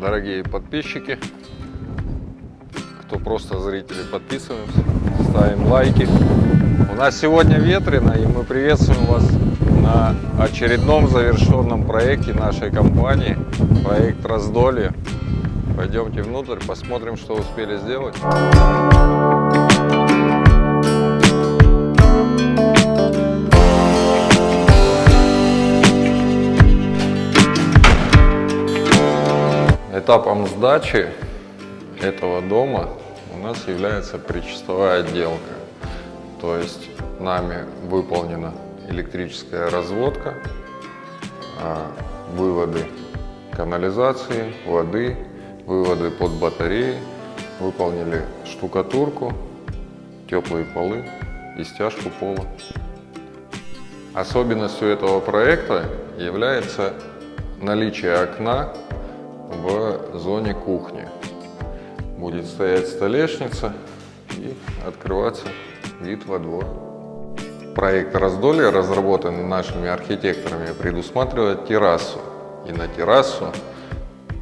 дорогие подписчики, кто просто зрители, подписываемся, ставим лайки. У нас сегодня ветрено, и мы приветствуем вас на очередном завершенном проекте нашей компании, проект Раздолье. Пойдемте внутрь, посмотрим, что успели сделать. Этапом сдачи этого дома у нас является причастовая отделка. То есть нами выполнена электрическая разводка, а, выводы канализации, воды, выводы под батареи, выполнили штукатурку, теплые полы и стяжку пола. Особенностью этого проекта является наличие окна в зоне кухни. Будет стоять столешница и открываться вид во двор. Проект раздолья, разработанный нашими архитекторами, предусматривает террасу. И на террасу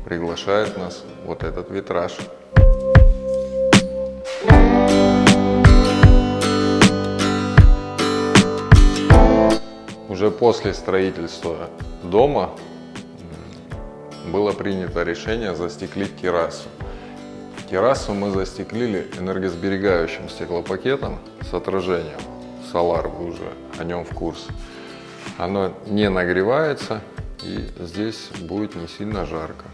приглашает нас вот этот витраж. Уже после строительства дома было принято решение застеклить террасу. Террасу мы застеклили энергосберегающим стеклопакетом с отражением. Solar, вы уже о нем в курсе. Оно не нагревается и здесь будет не сильно жарко.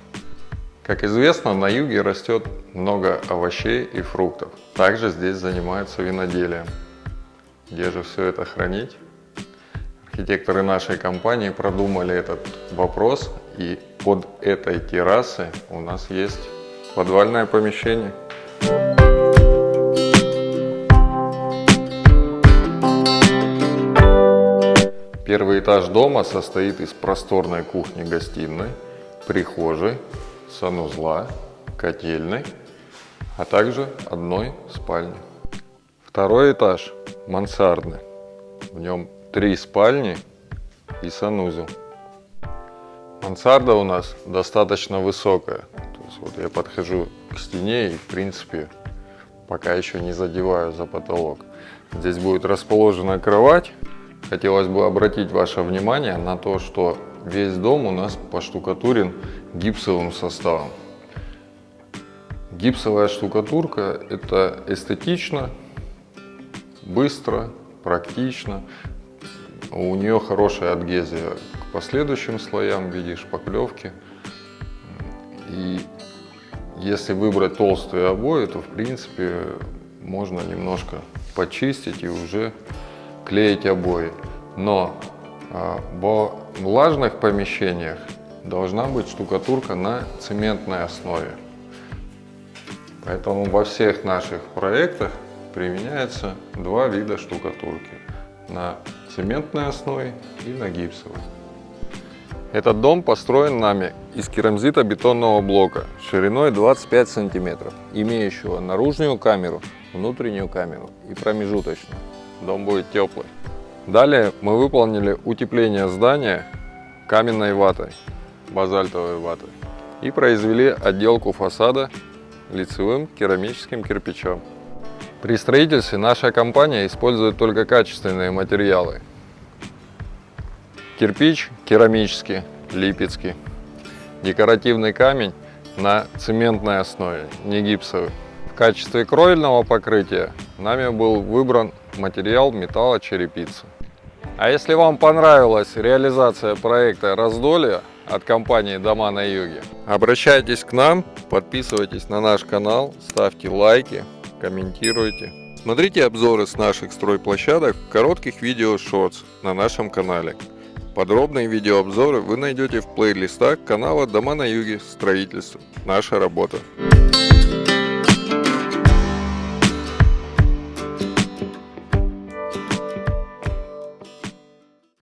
Как известно, на юге растет много овощей и фруктов. Также здесь занимаются виноделием. Где же все это хранить? Архитекторы нашей компании продумали этот вопрос и под этой террасой у нас есть подвальное помещение. Первый этаж дома состоит из просторной кухни-гостиной, прихожей, санузла, котельной, а также одной спальни. Второй этаж мансардный. В нем три спальни и санузел. Мансарда у нас достаточно высокая. То есть вот я подхожу к стене и в принципе пока еще не задеваю за потолок. Здесь будет расположена кровать. Хотелось бы обратить ваше внимание на то, что весь дом у нас поштукатурен гипсовым составом. Гипсовая штукатурка это эстетично, быстро, практично. У нее хорошая адгезия к последующим слоям в виде шпаклевки. И если выбрать толстые обои, то в принципе можно немножко почистить и уже клеить обои. Но а, в влажных помещениях должна быть штукатурка на цементной основе. Поэтому во всех наших проектах применяется два вида штукатурки. На цементной основе и на гипсовой. Этот дом построен нами из керамзита-бетонного блока шириной 25 сантиметров, имеющего наружную камеру, внутреннюю камеру и промежуточную. Дом будет теплый. Далее мы выполнили утепление здания каменной ватой, базальтовой ватой и произвели отделку фасада лицевым керамическим кирпичом. При строительстве наша компания использует только качественные материалы. Кирпич керамический, липецкий. Декоративный камень на цементной основе, не гипсовый. В качестве кровельного покрытия нами был выбран материал металлочерепица. А если вам понравилась реализация проекта «Раздолье» от компании «Дома на юге», обращайтесь к нам, подписывайтесь на наш канал, ставьте лайки, комментируйте. Смотрите обзоры с наших стройплощадок в коротких видео шортс на нашем канале. Подробные видеообзоры вы найдете в плейлистах канала «Дома на юге. Строительство. Наша работа».